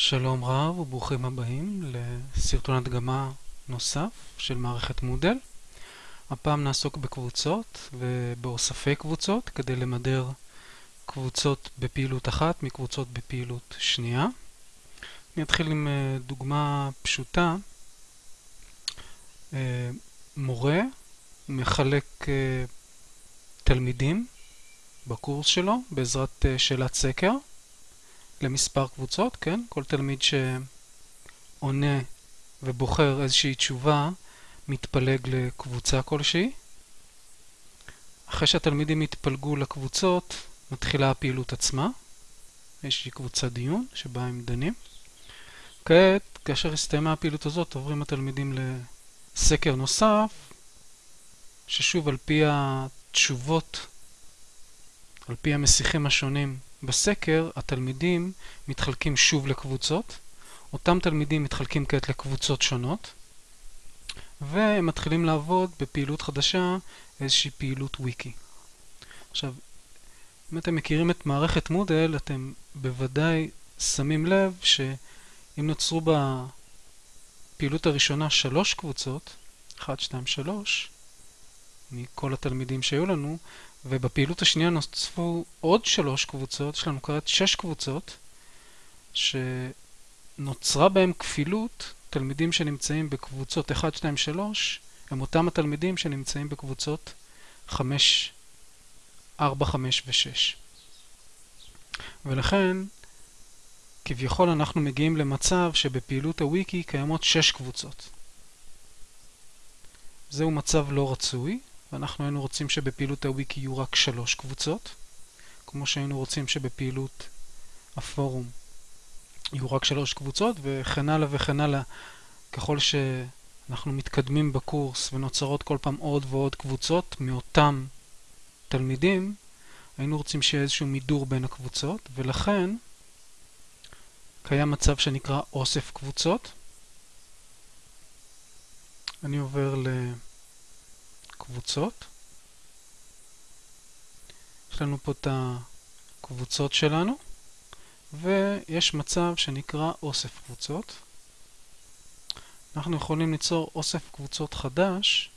שלום רב וברוכים הבאים לסרטון הדגמה נוסף של מערכת מודל. הפעם נעסוק בקבוצות ובאוספי קבוצות כדי למדר קבוצות בפעילות אחת מקבוצות בפעילות שנייה. אני אתחיל עם אה, דוגמה פשוטה. אה, מורה מחלק אה, תלמידים בקורס שלו בעזרת שאלת סקר. למספר קבוצות, כן? כל תלמיד שעונה ובוחר איזושהי תשובה מתפלג לקבוצה כלשהי. אחרי שהתלמידים יתפלגו לקבוצות, מתחילה הפעילות עצמה. יש לי קבוצת דיון שבה הם דנים. כעת, כאשר הסתיימה הפעילות הזאת, עוברים התלמידים לסקר נוסף, ששוב על פי התשובות, על פי המסיחים השונים בסקר התלמידים מתחלקים שוב לקבוצות, אותם תלמידים מתחלקים כעת לקבוצות שונות, והם מתחילים לעבוד בפעילות חדשה, איזושהי פעילות וויקי. עכשיו, אם אתם מכירים את מערכת מודל, אתם בוודאי שמים לב שאם נוצרו בפעילות הראשונה שלוש קבוצות, 1, 2, 3, מכל התלמידים שהיו לנו, ובפעילות השנייה נוספו עוד שלוש קבוצות, יש לנו כעת שש קבוצות, שנוצרה בהן כפילות, תלמידים שנמצאים בקבוצות 1, 2, 3, הם אותם התלמידים שנמצאים בקבוצות 5, 4, 5 ו-6. ולכן, כביכול אנחנו מגיעים למצב שבפעילות הוויקי קיימות 6 קבוצות. זהו מצב לא רצוי, ואנחנו היינו רוצים שבפעילות הוויקי יהיו רק שלוש קבוצות, כמו שהיינו רוצים שבפעילות הפורום יהיו רק שלוש קבוצות, וכן הלאה וכן הלאה. ככל שאנחנו מתקדמים בקורס ונוצרות כל פעם עוד ועוד קבוצות מאותם תלמידים, היינו רוצים שיהיה איזשהו מידור בין הקבוצות, ולכן קיים מצב שנקרא אוסף קבוצות. אני עובר ל... קבוצות. יש לנו פה את הקבוצות שלנו, ויש מצב שנקרא אוסף קבוצות. אנחנו יכולים ליצור אוסף קבוצות חדש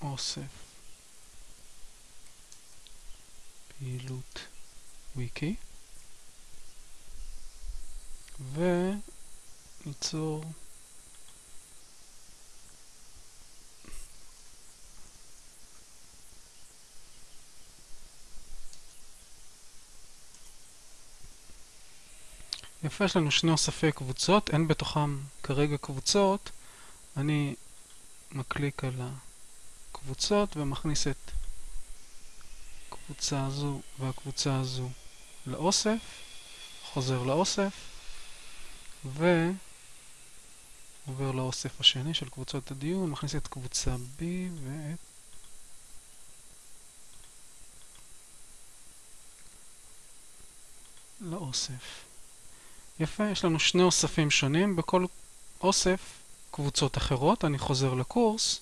אוסף פעילות wiki וניצור יפה, יש לנו שני אוספי קבוצות, אין בתוכם כרגע קבוצות. אני מקליק על הקבוצות ומכניס את הקבוצה הזו והקבוצה הזו לאוסף, חוזר לאוסף, ועובר לאוסף השני של קבוצות הדיון, מכניס את קבוצה B ואת לאוסף. יפה, יש לנו שני אוספים שונים, בכל אוסף קבוצות אחרות. אני חוזר לקורס,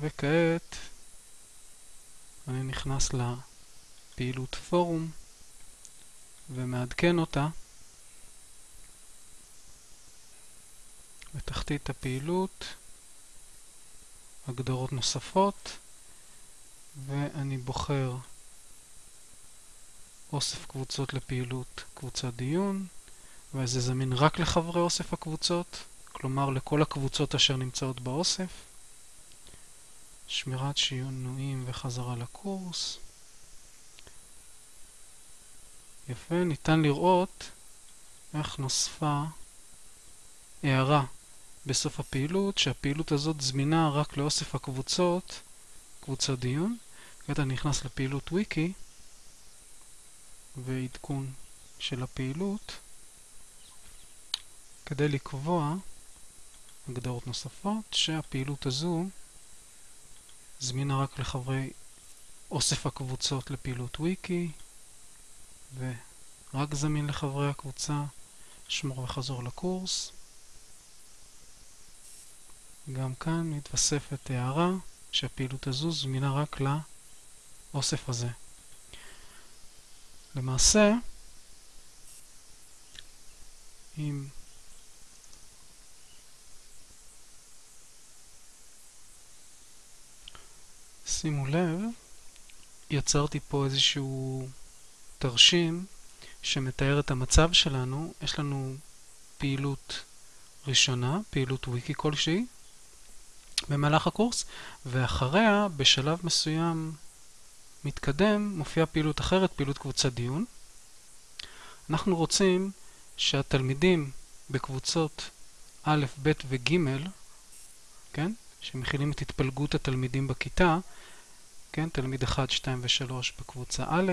וכעת אני נכנס לפעילות פורום ומעדכן אותה בתחתית הפעילות, הגדרות נוספות, ואני בוחר אוסף קבוצות לפעילות קבוצת דיון, וזה זמין רק לחברי אוסף הקבוצות, כלומר לכל הקבוצות אשר נמצאות באוסף. שמירת שינויים וחזרה לקורס. יפה, ניתן לראות איך נוספה הערה בסוף הפעילות, שהפעילות הזאת זמינה רק לאוסף הקבוצות, קבוצת דיון. כעת אני נכנס לפעילות וויקי ועדכון של הפעילות כדי לקבוע הגדרות נוספות שהפעילות הזו זמינה רק לחברי אוסף הקבוצות לפעילות וויקי ורק זמין לחברי הקבוצה שמור וחזור לקורס גם כאן מתווספת הערה שהפעילות הזו זמינה רק לאוסף הזה. למעשה, אם שימו לב, יצרתי פה איזשהו תרשים שמתאר את המצב שלנו. יש לנו פעילות ראשונה, פעילות וויקי כלשהי, במהלך הקורס, ואחריה, בשלב מסוים מתקדם, מופיעה פעילות אחרת, פעילות קבוצת דיון. אנחנו רוצים שהתלמידים בקבוצות א', ב' וג', כן, שמכילים את התפלגות התלמידים בכיתה, כן, תלמיד 1, 2 ו-3 בקבוצה א',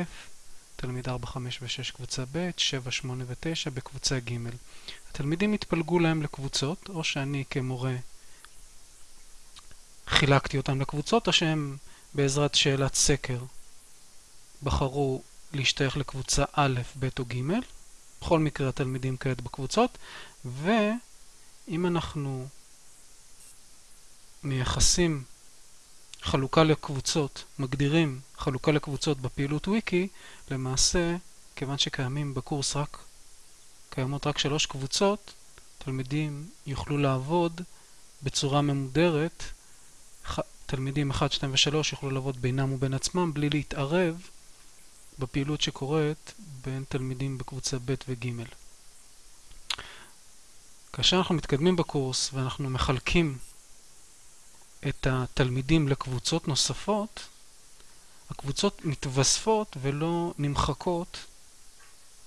תלמיד 4, 5 ו-6 קבוצה ב', 7, 8 ו-9 בקבוצה ג'. התלמידים התפלגו להם לקבוצות, או שאני כמורה חילקתי אותם לקבוצות, או שהם בעזרת שאלת סקר בחרו להשתייך לקבוצה א', ב' או ג'. בכל מקרה התלמידים כעת בקבוצות, ואם אנחנו מייחסים חלוקה לקבוצות, מגדירים חלוקה לקבוצות בפעילות וויקי, למעשה, כיוון שקיימים בקורס רק, קיימות רק שלוש קבוצות, תלמידים יוכלו לעבוד בצורה ממודרת, תלמידים 1, 2 ו-3 יוכלו לעבוד בינם ובין עצמם בלי להתערב בפעילות שקורית בין תלמידים בקבוצה ב' וג'. כאשר אנחנו מתקדמים בקורס ואנחנו מחלקים את התלמידים לקבוצות נוספות, הקבוצות מתווספות ולא נמחקות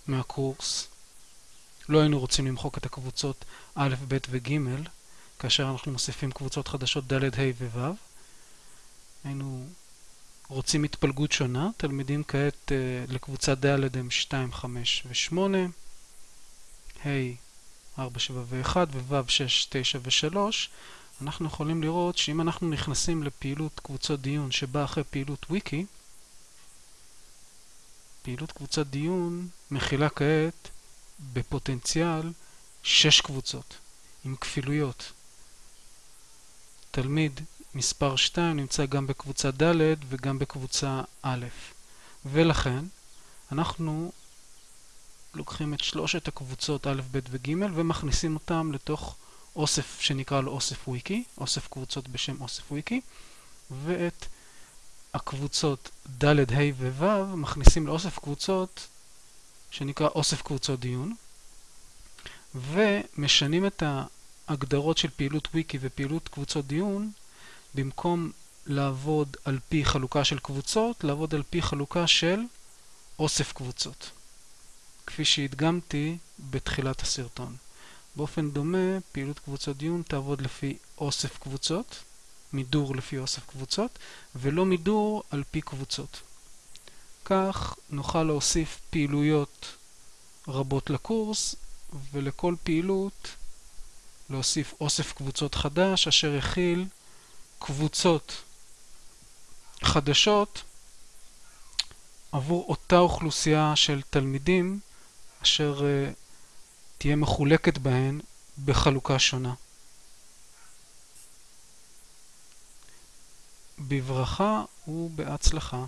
מהקורס. לא היינו רוצים למחוק את הקבוצות א', ב' וג' כאשר אנחנו מוסיפים קבוצות חדשות ד', ה' וו'. היינו רוצים התפלגות שונה. תלמידים כעת uh, לקבוצה ד' הם 2, 5 ו-8, ה' 4, 7 ו-1 וו' 6, 9 ו-3. אנחנו יכולים לראות שאם אנחנו נכנסים לפעילות קבוצות דיון שבאה אחרי פעילות וויקי, פעילות קבוצת דיון מכילה כעת בפוטנציאל 6 קבוצות עם כפילויות. תלמיד מספר 2 נמצא גם בקבוצה ד' וגם בקבוצה א', ולכן אנחנו לוקחים את שלושת הקבוצות א', ב' וג' ומכניסים אותם לתוך אוסף שנקרא לו אוסף וויקי, אוסף קבוצות בשם אוסף וויקי, ואת הקבוצות ד', ה' וו' מכניסים לאוסף קבוצות שנקרא אוסף קבוצות דיון, ומשנים את ההגדרות של פעילות וויקי ופעילות קבוצות דיון, במקום לעבוד על פי חלוקה של קבוצות, לעבוד על פי חלוקה של אוסף קבוצות, כפי שהדגמתי בתחילת הסרטון. באופן דומה, פעילות קבוצות דיון תעבוד לפי אוסף קבוצות, מידור לפי אוסף קבוצות, ולא מידור על פי קבוצות. כך נוכל להוסיף פעילויות רבות לקורס, ולכל פעילות להוסיף אוסף קבוצות חדש, אשר יכיל קבוצות חדשות עבור אותה אוכלוסייה של תלמידים, אשר uh, תהיה מחולקת בהן בחלוקה שונה. בברכה ובהצלחה.